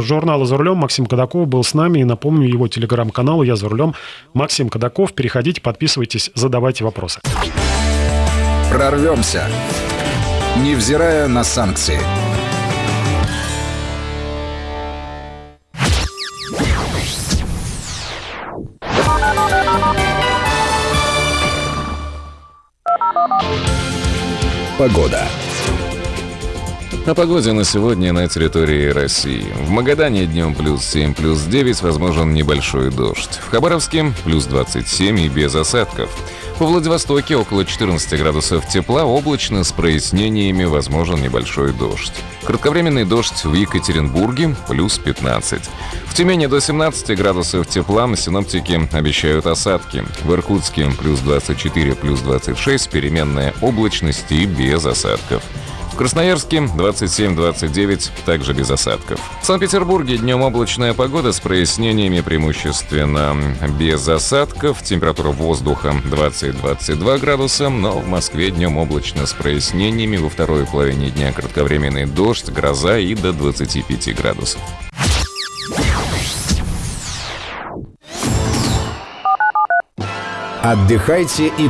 Журнала «За рулем» Максим Кадаков был с нами. И напомню его телеграм-канал «Я за рулем». Максим Кадаков. Переходите, подписывайтесь, задавайте вопросы. Прорвемся, невзирая на санкции. Погода. О погоде на сегодня на территории России. В Магадане днем плюс 7, плюс 9, возможен небольшой дождь. В Хабаровске плюс 27 и без осадков. Во Владивостоке около 14 градусов тепла, облачно с прояснениями, возможен небольшой дождь. Кратковременный дождь в Екатеринбурге плюс 15. В Тюмени до 17 градусов тепла синоптики обещают осадки. В Иркутске плюс 24, плюс 26, переменная облачность и без осадков. В Красноярске 27-29, также без осадков. В Санкт-Петербурге днем облачная погода с прояснениями преимущественно без осадков. Температура воздуха 20-22 градуса, но в Москве днем облачно с прояснениями. Во второй половине дня кратковременный дождь, гроза и до 25 градусов. Отдыхайте и